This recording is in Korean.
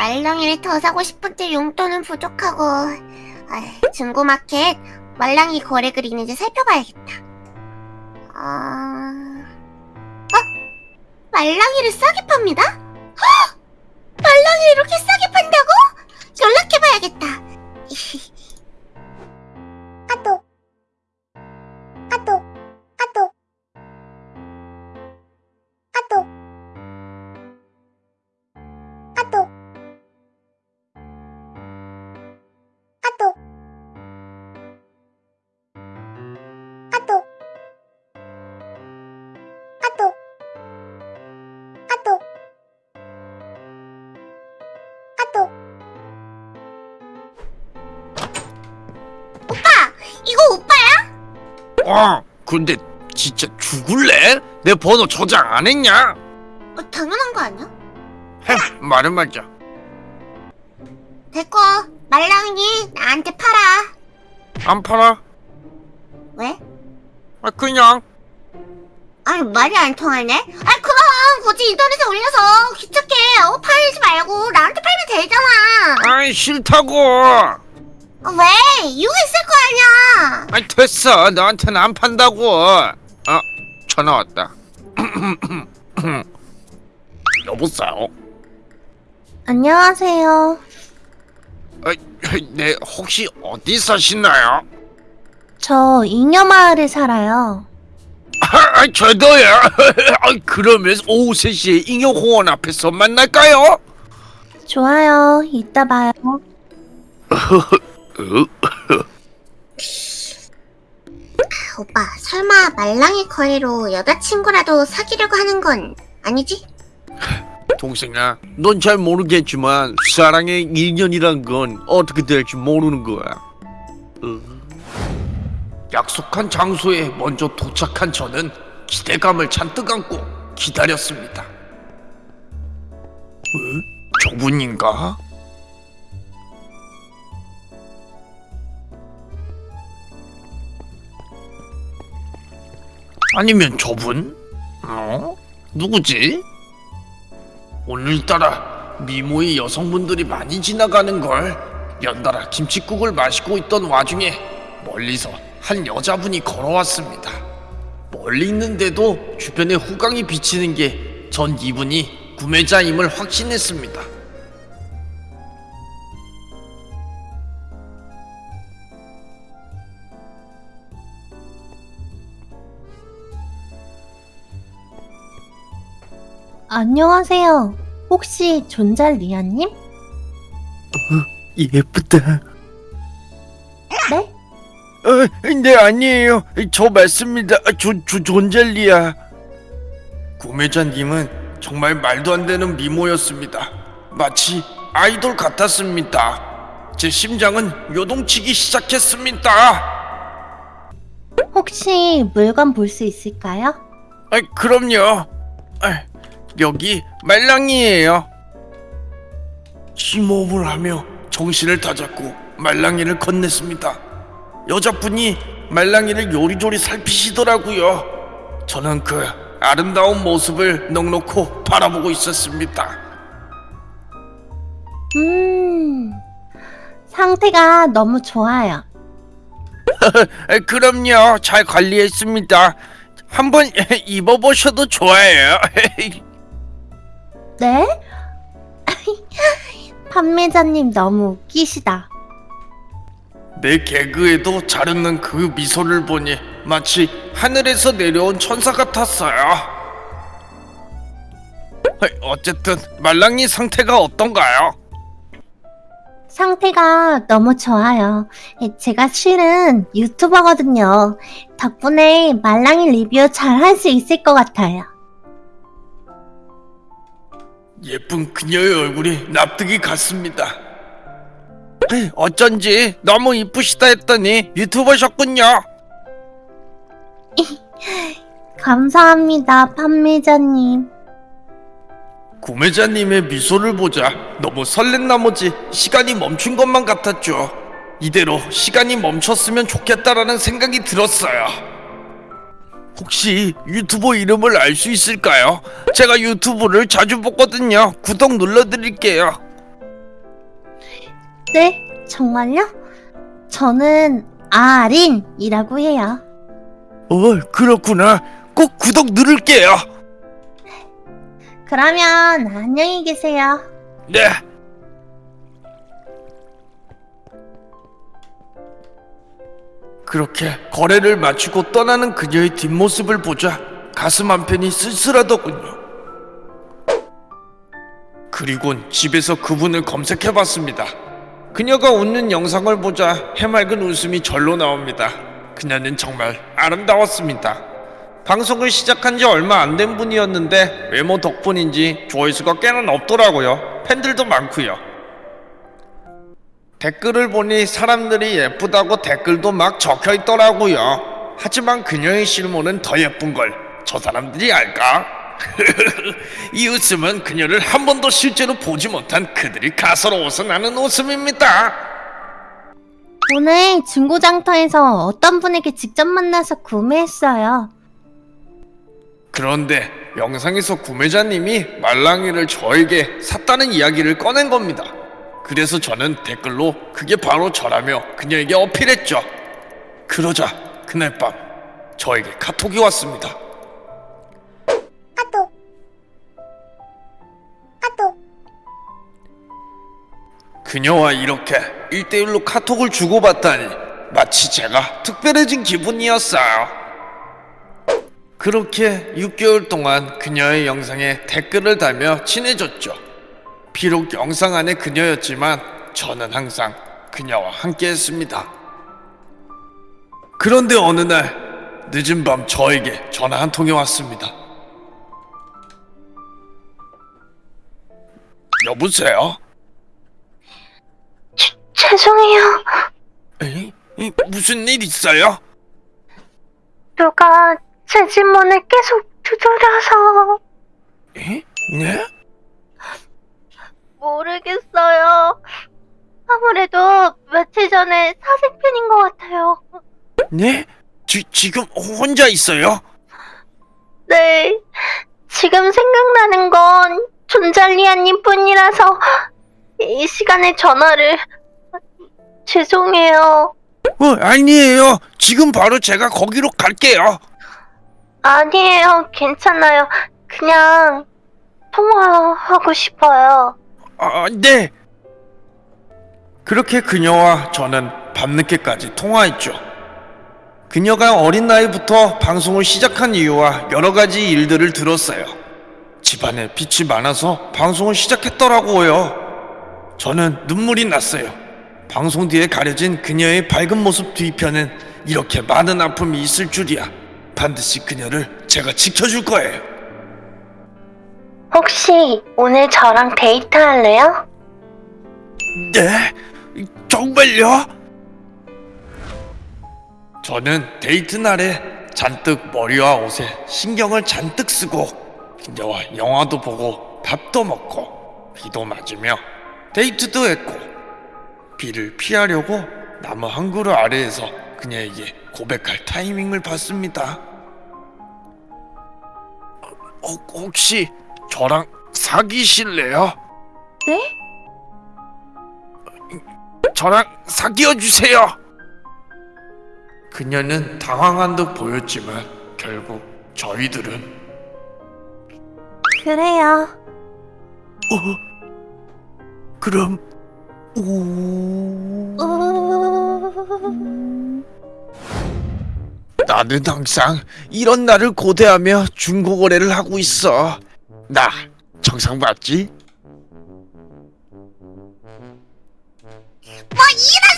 말랑이를 더 사고 싶은데 용돈은 부족하고 아, 중고마켓 말랑이 거래글 있는지 살펴봐야겠다. 아... 어? 말랑이를 싸게 팝니다? 헉! 말랑이를 이렇게 싸게 판다고? 어, 근데 진짜 죽을래? 내 번호 저장 안 했냐? 어, 당연한 거 아니야? 햄, 말은 맞아. 됐고 말랑이 나한테 팔아 안 팔아? 왜? 아, 그냥. 아니 말이 안 통하네? 아니 그럼 굳이 인터넷에 올려서 귀찮게 어, 팔지 말고 나한테 팔면 되잖아 아이, 싫다고. 어, 왜? 이유가 있을 거 아니야 아이, 됐어. 너한테는 안 판다고. 아, 전화 왔다. 여보세요? 안녕하세요 아, 네, 혹시 어디 사시나요? 저 잉여마을에 살아요 아, 저도요. 아, 그러면 오후 3시에 잉여공원 앞에서 만날까요? 좋아요 이따 봐요 오빠 설마 말랑이 거래로 여자친구라도 사귀려고 하는 건 아니지? 동생아, 넌 잘 모르겠지만 사랑의 인연이란 건 어떻게 될지 모르는 거야. 어. 약속한 장소에 먼저 도착한 저는 기대감을 잔뜩 안고 기다렸습니다. 어? 저분인가? 아니면 저분? 어? 누구지? 오늘따라 미모의 여성분들이 많이 지나가는 걸 연달아 김치국을 마시고 있던 와중에 멀리서 한 여자분이 걸어왔습니다. 멀리 있는데도 주변에 후광이 비치는 게 전 이분이 구매자임을 확신했습니다. 안녕하세요 혹시 존잘 리아님? 예쁘다. 네? 어, 네 아니에요. 저 맞습니다. 아, 조, 조, 존젤리야. 구매자님은 정말 말도 안 되는 미모였습니다. 마치 아이돌 같았습니다. 제 심장은 요동치기 시작했습니다. 혹시 물건 볼 수 있을까요? 아, 그럼요. 아, 여기 말랑이에요. 심호흡을 하며 정신을 다잡고 말랑이를 건넸습니다. 여자분이 말랑이를 요리조리 살피시더라고요. 저는 그 아름다운 모습을 넉넉히 바라보고 있었습니다. 음 상태가 너무 좋아요 아, 그럼요. 잘 관리했습니다. 한번 입어보셔도 좋아요. 네? 판매자님 너무 웃기시다 내 개그에도 잘 웃는 그 미소를 보니 마치 하늘에서 내려온 천사 같았어요. 어쨌든 말랑이 상태가 어떤가요? 상태가 너무 좋아요 제가 실은 유튜버거든요 덕분에 말랑이 리뷰 잘 할 수 있을 것 같아요 예쁜 그녀의 얼굴이 납득이 갔습니다. 어쩐지 너무 이쁘시다 했더니 유튜버셨군요. 감사합니다 판매자님 구매자님의 미소를 보자 너무 설렌 나머지 시간이 멈춘 것만 같았죠. 이대로 시간이 멈췄으면 좋겠다라는 생각이 들었어요. 혹시 유튜버 이름을 알 수 있을까요? 제가 유튜브를 자주 보거든요. 구독 눌러드릴게요. 네, 정말요? 저는 아린이라고 해요. 어, 그렇구나. 꼭 구독 누를게요. 그러면 안녕히 계세요. 네. 그렇게 거래를 마치고 떠나는 그녀의 뒷모습을 보자 가슴 한편이 쓸쓸하더군요. 그리곤 집에서 그분을 검색해봤습니다. 그녀가 웃는 영상을 보자 해맑은 웃음이 절로 나옵니다. 그녀는 정말 아름다웠습니다. 방송을 시작한 지 얼마 안 된 분이었는데 외모 덕분인지 조회수가 꽤나 높더라고요. 팬들도 많고요. 댓글을 보니 사람들이 예쁘다고 댓글도 막 적혀 있더라고요. 하지만 그녀의 실물은 더 예쁜 걸 저 사람들이 알까? 이 웃음은 그녀를 한 번도 실제로 보지 못한 그들이 가소로워서 나는 웃음입니다. 오늘 중고장터에서 어떤 분에게 직접 만나서 구매했어요. 그런데 영상에서 구매자님이 말랑이를 저에게 샀다는 이야기를 꺼낸 겁니다. 그래서 저는 댓글로 그게 바로 저라며 그녀에게 어필했죠. 그러자 그날 밤 저에게 카톡이 왔습니다. 까똑. 까똑. 그녀와 이렇게 1대1로 카톡을 주고받다니 마치 제가 특별해진 기분이었어요. 그렇게 6개월 동안 그녀의 영상에 댓글을 달며 친해졌죠. 비록 영상 안에 그녀였지만 저는 항상 그녀와 함께 했습니다. 그런데 어느 날 늦은 밤 저에게 전화 한 통이 왔습니다. 여보세요? 죄송해요. 에이? 이, 무슨 일 있어요? 누가 제 집문을 계속 두드려서 에? 네? 모르겠어요. 아무래도 며칠 전에 사생팬인 것 같아요. 네? 지, 지금 혼자 있어요? 네. 지금 생각나는 건 존잘리아님 뿐이라서 이 시간에 전화를 죄송해요. 어, 아니에요. 지금 바로 제가 거기로 갈게요. 아니에요. 괜찮아요. 그냥 통화하고 싶어요. 아, 네. 그렇게 그녀와 저는 밤늦게까지 통화했죠. 그녀가 어린 나이부터 방송을 시작한 이유와 여러 가지 일들을 들었어요. 집안에 빚이 많아서 방송을 시작했더라고요. 저는 눈물이 났어요. 방송 뒤에 가려진 그녀의 밝은 모습 뒤편엔 이렇게 많은 아픔이 있을 줄이야. 반드시 그녀를 제가 지켜줄 거예요. 혹시 오늘 저랑 데이트할래요? 네? 정말요? 저는 데이트 날에 잔뜩 머리와 옷에 신경을 잔뜩 쓰고 그녀와 영화도 보고 밥도 먹고 비도 맞으며 데이트도 했고 비를 피하려고 나무 한 그루 아래에서 그녀에게 고백할 타이밍을 봤습니다. 어, 혹시 저랑 사귀실래요? 네? 저랑 사귀어 주세요. 그녀는 당황한 듯 보였지만 결국 저희들은 그래요. 그럼 오 우... 나는 항상 이런 날을 고대하며 중고 거래를 하고 있어. 나 정상 맞지? 뭐 이런